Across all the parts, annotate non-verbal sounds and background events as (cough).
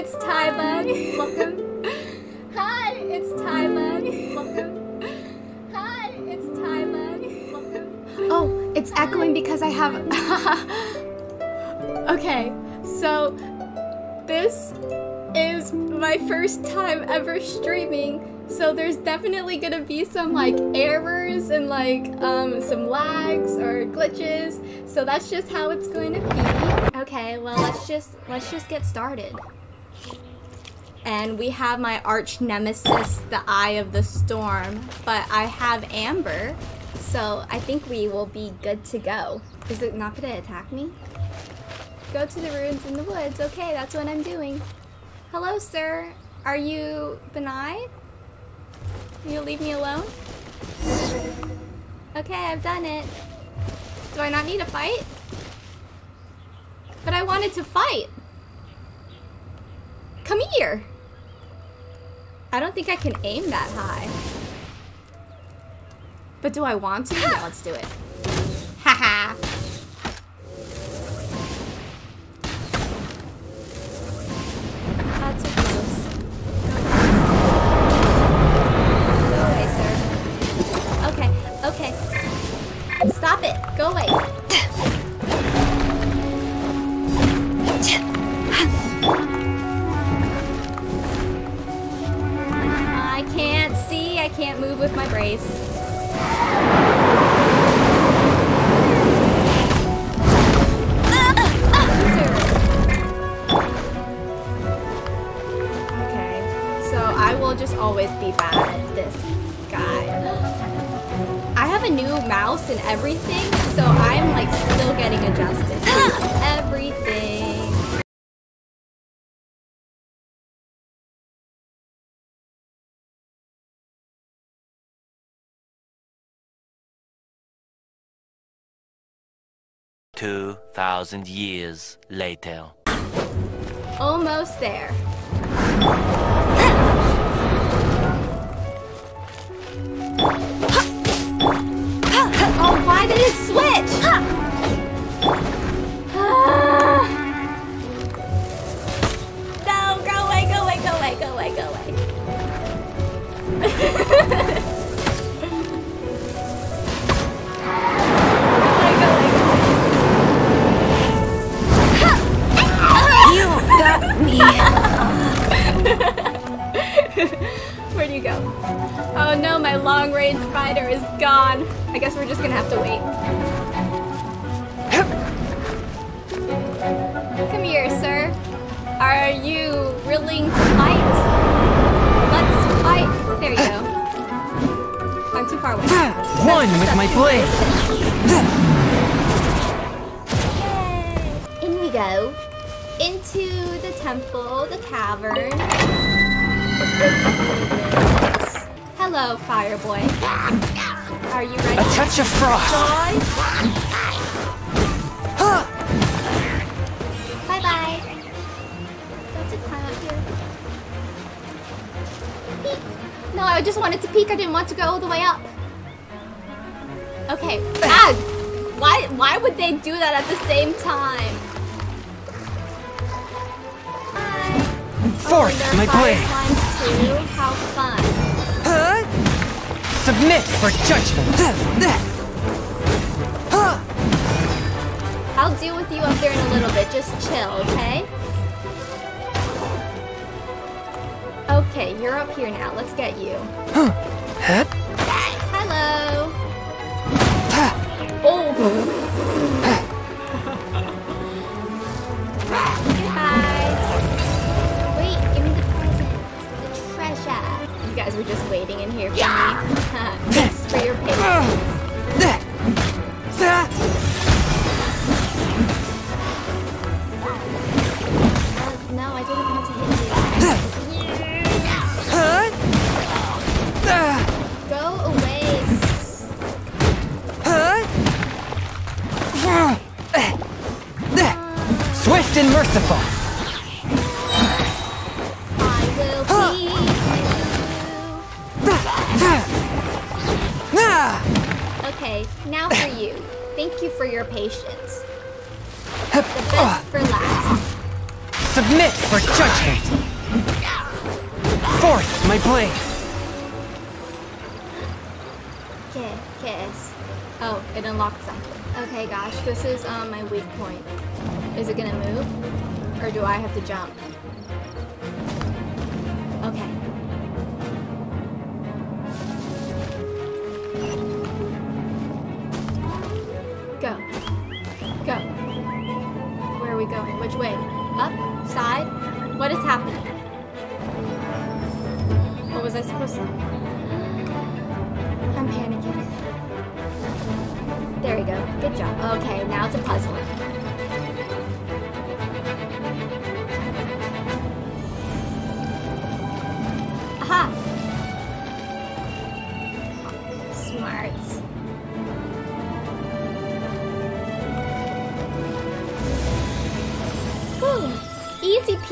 it's Tyla. Welcome. Hi, it's Tyla. Welcome. Hi, it's Tyla. Welcome. Oh, it's echoing because I have. (laughs) okay, so this is my first time ever streaming. So there's definitely gonna be some like errors and like um, some lags or glitches. So that's just how it's going to be. Okay, well let's just let's just get started. And we have my arch nemesis, the Eye of the Storm, but I have Amber, so I think we will be good to go. Is it not gonna attack me? Go to the ruins in the woods. Okay, that's what I'm doing. Hello, sir. Are you Benai? You'll leave me alone? Okay, I've done it. Do I not need to fight? But I wanted to fight. Come here. I don't think I can aim that high. But do I want to? Yeah, let's do it. Haha. That's so close. Go away, sir. Okay, okay. Stop it. Go away. (laughs) I can't move with my brace. Okay, so I will just always be bad at this guy. I have a new mouse and everything, so I'm like still getting adjusted. 2,000 years later. Almost there. (laughs) oh, why did it switch? Range fighter is gone. I guess we're just gonna have to wait. Come here, sir. Are you willing to fight? Let's fight. There you go. I'm too far away. One with my blade. Yay! In we go. Into the temple, the cavern. Hello, fire boy. Are you ready? A touch of frost. Bye bye. Don't climb up here? Peek. No, I just wanted to peek. I didn't want to go all the way up. Okay. (laughs) Ah! Why? Why would they do that at the same time? Forth, oh, my blade. How fun. Submit for judgment. I'll deal with you up there in a little bit. Just chill, okay? Okay, you're up here now. Let's get you. Okay, now for you. Thank you for your patience. The best for last. Submit for judgment! Forth, my blade! Okay, kiss. Oh, it unlocked something. Okay, gosh, this is um, my weak point. Is it gonna move? Or do I have to jump? We going? Which way? Up? Side? What is happening? What was I supposed to... I'm panicking. There we go. Good job. Okay, now it's a puzzle.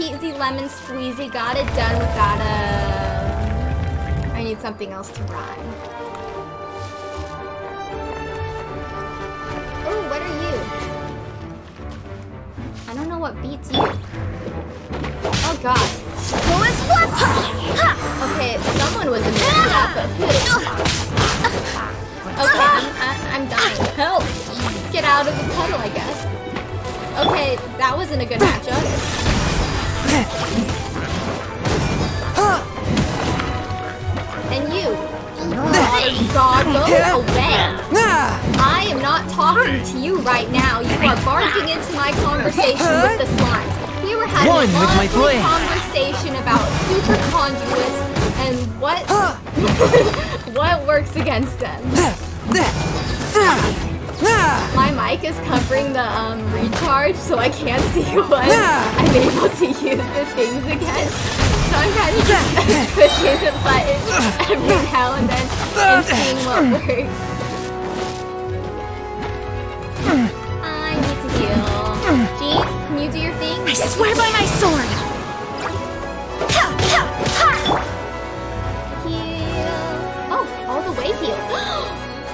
Easy lemon squeezy. Got it done without a... I need something else to rhyme. Oh, what are you? I don't know what beats you. Oh god. Okay, someone was immune to that, but who? Okay, I'm, I'm dying. Help! Get out of the puddle, I guess. Okay, that wasn't a good matchup. And you. Oh god, go away. I am not talking to you right now. You are barging into my conversation with the slimes. We were having One a with my conversation about super conduits and what (laughs) what works against them. My mic is covering the um, recharge, so I can't (laughs) see when I'm able to use the things again. So I'm kind of just pushing the button every now and then and seeing what works. I need to heal. Jean, can you do your thing? I swear by my sword!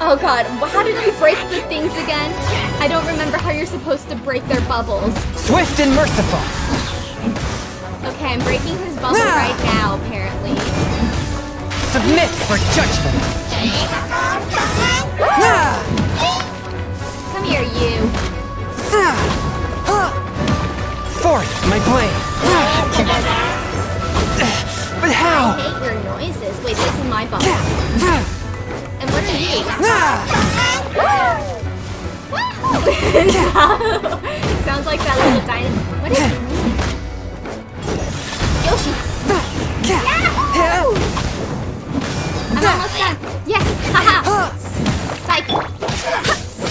Oh god, how did you break the things again? I don't remember how you're supposed to break their bubbles. Swift and merciful! Okay, I'm breaking his bubble right now, apparently. Submit for judgment! Come here, you. Forth, my blade! But how? I hate your noises. Wait, this is my bubble. And what are you? Ah! (laughs) Sounds like that little dinosaur. What is name? Yoshi. I'm almost done. Yes. Haha. Psych.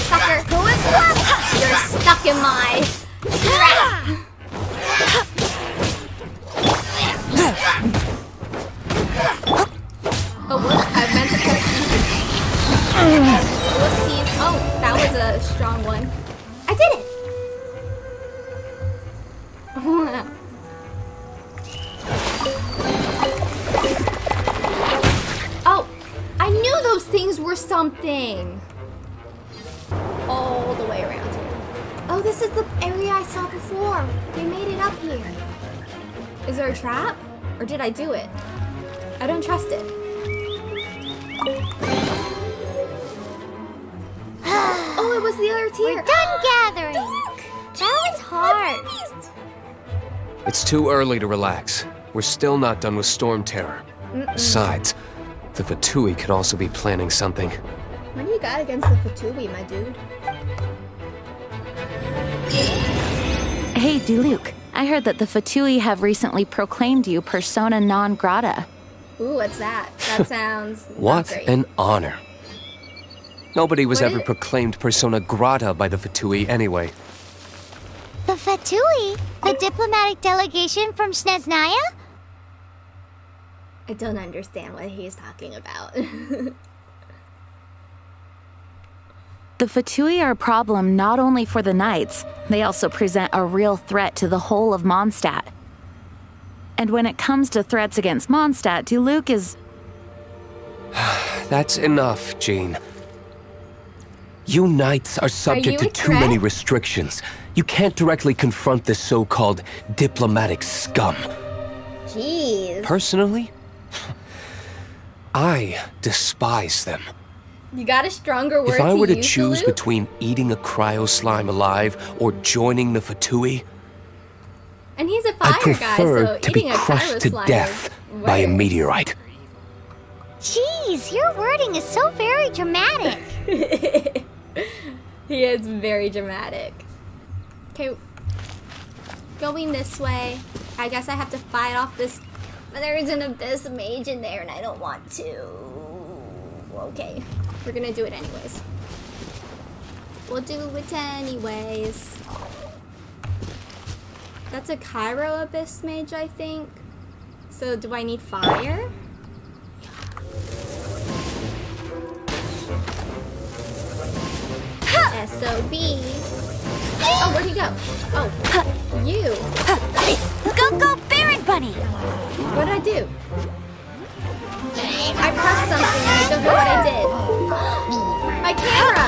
Sucker. You're stuck in my was the other tier. We're done gathering! That was hard. It's too early to relax. We're still not done with Storm Terror. Besides, the Fatui could also be planning something. What do you got against the Fatui, my dude? Hey, Diluc. I heard that the Fatui have recently proclaimed you persona non grata. Ooh, what's that? That (laughs) sounds What great. an honor. Nobody was What ever is- proclaimed persona grata by the Fatui anyway. The Fatui? The diplomatic delegation from Snezhnaya? I don't understand what he's talking about. (laughs) The Fatui are a problem not only for the Knights, they also present a real threat to the whole of Mondstadt. And when it comes to threats against Mondstadt, Diluc is. (sighs) That's enough, Jean. You knights are subject you to too many restrictions. You can't directly confront this so-called diplomatic scum. Jeez. Personally, I despise them. You got a stronger word If I were to use, choose Luke? between eating a cryo slime alive or joining the Fatui, And he's a fire I prefer guy, so to be crushed to death is by a meteorite. Jeez, your wording is so very dramatic. (laughs) (laughs) He is very dramatic. Okay, going this way. I guess I have to fight off this. But there's an abyss mage in there, and I don't want to. Okay, we're gonna do it anyways. We'll do it anyways. That's a Cryo abyss mage, I think. So do I need fire? SOB. Oh, where'd he go? Oh, you. Go, go, Baron Bunny! What did I do? I pressed something and I don't know what I did. My camera!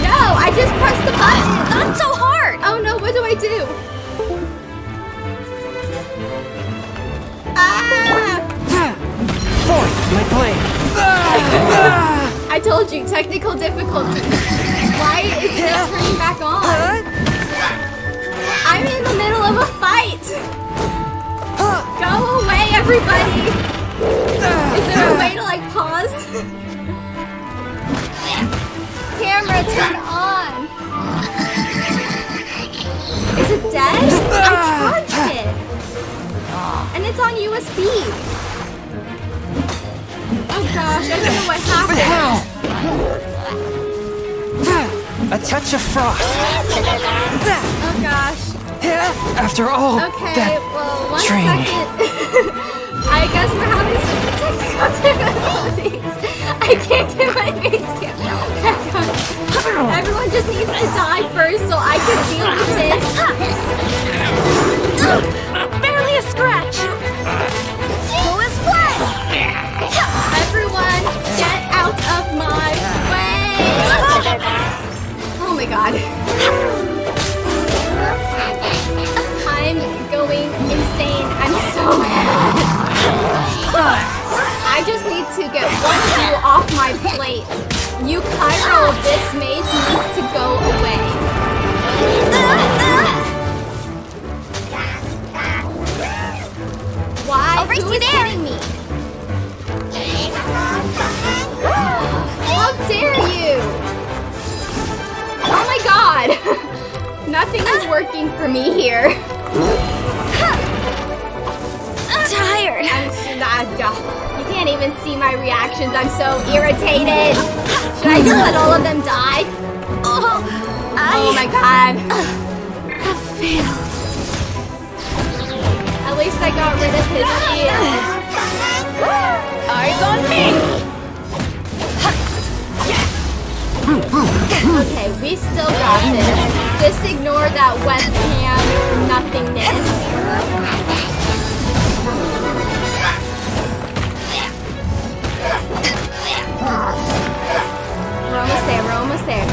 No, I just pressed the button! Not so hard! Oh no, what do I do? Ah! Forth, my blade. I told you, technical difficulty. Why is it turning back on? I'm in the middle of a fight! Go away, everybody! Is there a way to like pause? Camera, turn on! Is it dead? I charged it! And it's on USB! Oh gosh, I don't know what happened. A touch of frost. Oh gosh. After all Okay, that well, one training. second. (laughs) I guess we're having some technical difficulties. I can't get my face cam back on. Everyone just needs to die first so I can deal with this. (laughs) Nothing is working for me here. I'm (laughs) tired. I'm s- ah. You can't even see my reactions. I'm so irritated. Should I just let all of them die? Oh, Oh my god. I failed. At least I got rid of his shield. (laughs) Eyes on me! Okay, we still got this. Just ignore that webcam nothingness. We're almost there, we're almost there.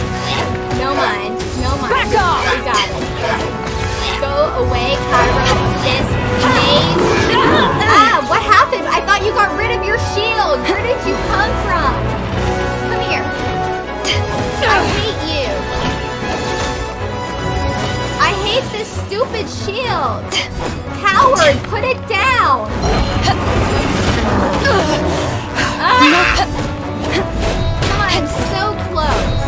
No mind, no mind. Back off! We got it. Go away, Cryo. This mage. Ah, what happened? I thought you got rid of your shield. Where did you come from? Come. I hate you. I hate this stupid shield. Coward, put it down. Ah! I'm so close.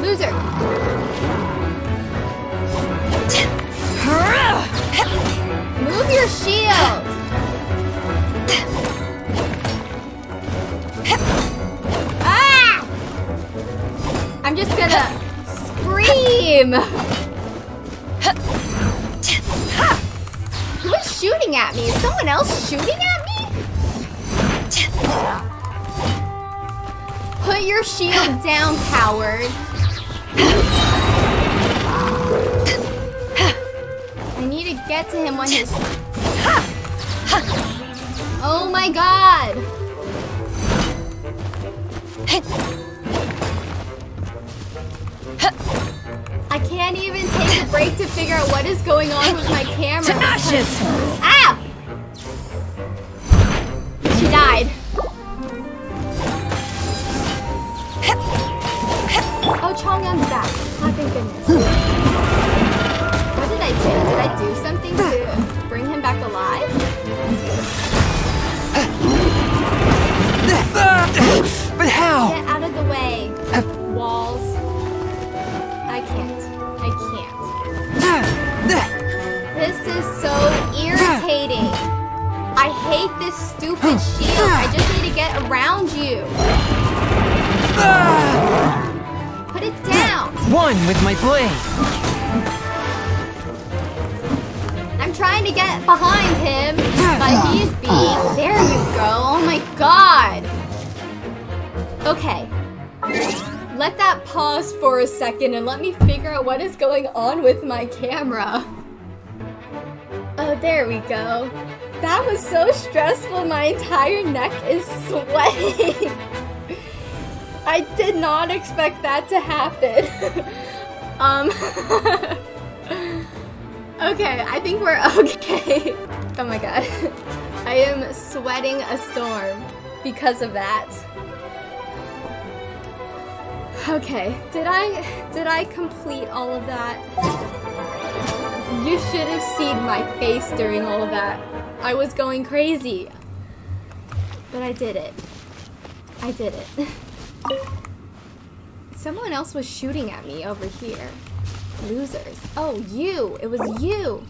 Loser. Move your shield. Ah! I'm just gonna scream. Who is shooting at me? Is someone else shooting at me? Put your shield down, coward. To get to him when he's... Oh my god! I can't even take a break to figure out what is going on with my camera. To ashes! Irritating. I hate this stupid shield. I just need to get around you. Put it down. One with my blade. I'm trying to get behind him, but he's being. There you go. Oh my god. Okay. Let that pause for a second and let me figure out what is going on with my camera. There we go. That was so stressful. My entire neck is sweating. (laughs) I did not expect that to happen. (laughs) um. (laughs) okay, I think we're okay. oh my god. I am sweating a storm because of that. Okay, did I did I complete all of that? You should have seen my face during all of that. I was going crazy. But I did it. I did it. (laughs) Someone else was shooting at me over here. Losers. Oh, you! It was you!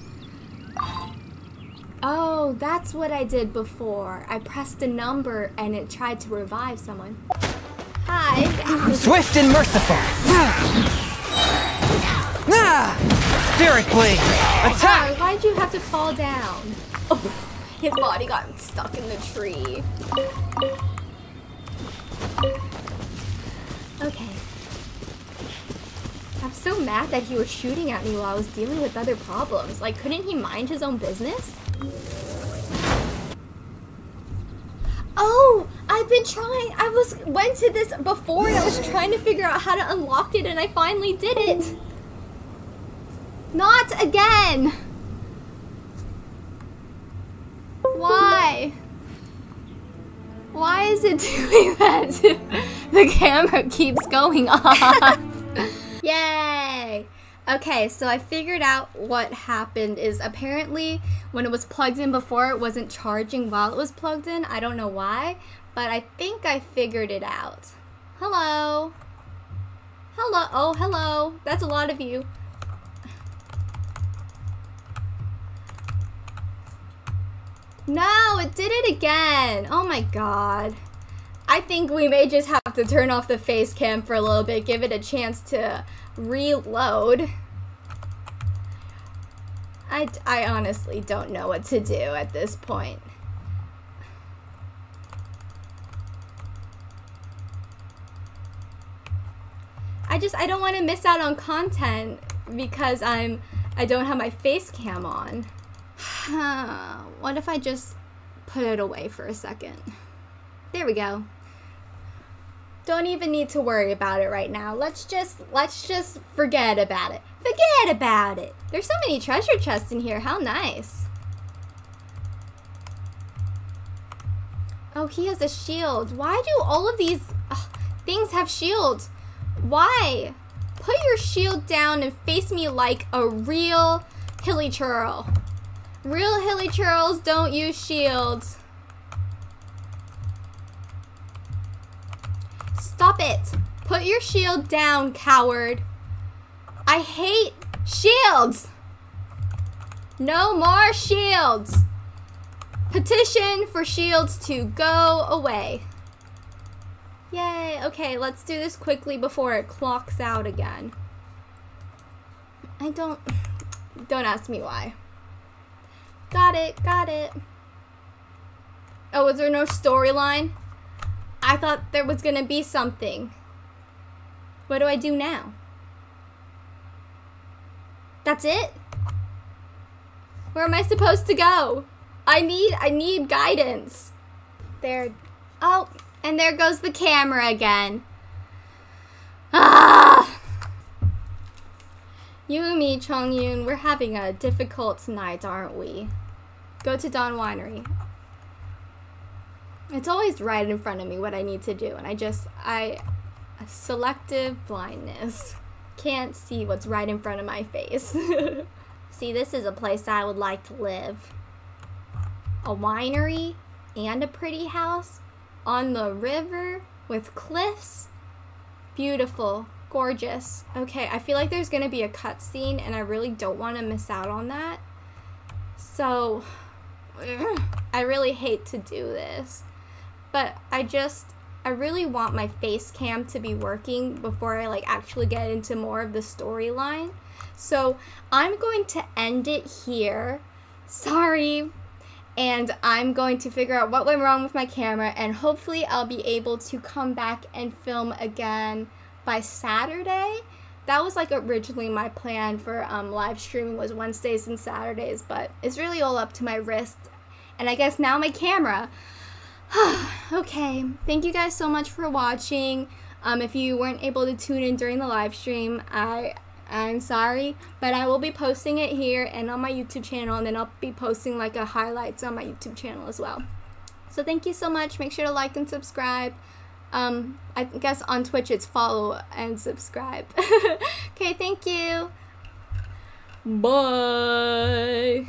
Oh, that's what I did before. I pressed a number and it tried to revive someone. Hi. Swift and merciful. (sighs) Ah! Spirit blade. Attack! Why, why'd you have to fall down? Oh, (laughs) his body got stuck in the tree. Okay. I'm so mad that he was shooting at me while I was dealing with other problems. Like, couldn't he mind his own business? Oh, I've been trying. I was went to this before and I was trying to figure out how to unlock it and I finally did it. Not again. Why? Why is it (laughs) doing that? (laughs) the camera keeps going (laughs) off. Yay! Okay, so I figured out what happened is apparently when it was plugged in before, it wasn't charging while it was plugged in. I don't know why, but I think I figured it out. Hello? Hello? Oh, hello. That's a lot of you. No, it did it again. Oh my god. I think we may just have to turn off the face cam for a little bit, give it a chance to reload. I, I honestly don't know what to do at this point. I just, I don't want to miss out on content because I'm, I don't have my face cam on. What if I just put it away for a second? There we go. Don't even need to worry about it right now. Let's just let's just forget about it. Forget about it. There's so many treasure chests in here. How nice. Oh, he has a shield. Why do all of these ugh, things have shields? Why? Put your shield down and face me like a real hilichurl. Real hilichurls don't use shields. Stop it. Put your shield down, coward. I hate shields. No more shields. Petition for shields to go away. Yay. Okay, let's do this quickly before it clocks out again. I don't... Don't ask me why. Got it, got it. Oh, was there no storyline? I thought there was gonna be something. What do I do now? That's it? Where am I supposed to go? I need I need guidance. There. Oh, and there goes the camera again. You and me, Chong Yun, we're having a difficult night, aren't we? Go to Dawn Winery. It's always right in front of me what I need to do, and I just I selective blindness. Can't see what's right in front of my face. (laughs) see, this is a place I would like to live. A winery and a pretty house on the river with cliffs. Beautiful, gorgeous. Okay, I feel like there's gonna be a cutscene and I really don't want to miss out on that. So, (clears throat) I really hate to do this. But I just, I really want my face cam to be working before I like actually get into more of the storyline. So I'm going to end it here. Sorry. And I'm going to figure out what went wrong with my camera and hopefully I'll be able to come back and film again by Saturday. That was like originally my plan for um, live streaming was Wednesdays and Saturdays, but it's really all up to my wrist. And I guess now my camera. (sighs) okay, thank you guys so much for watching. Um, if you weren't able to tune in during the live stream, I I'm sorry, but I will be posting it here and on my YouTube channel, and then I'll be posting like a highlights on my YouTube channel as well. So thank you so much. Make sure to like and subscribe. Um, I guess on Twitch it's follow and subscribe. (laughs) okay, thank you. Bye.